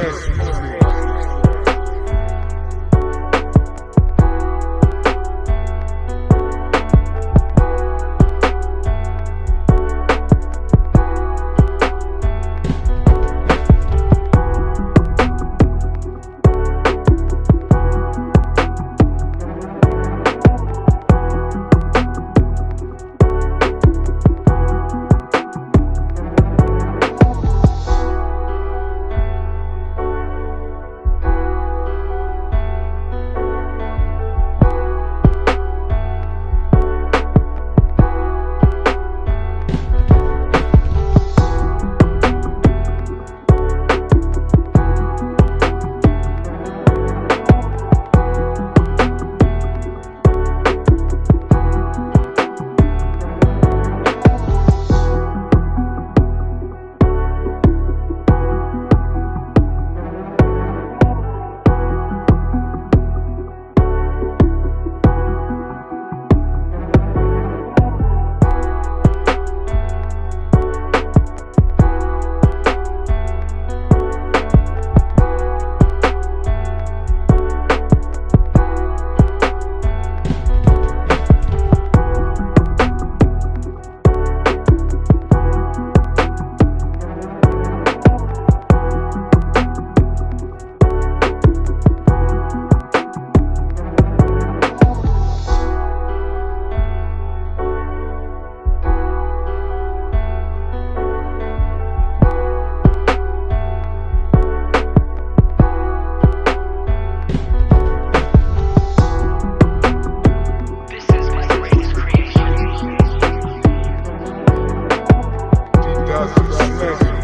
Christmas. Obrigado.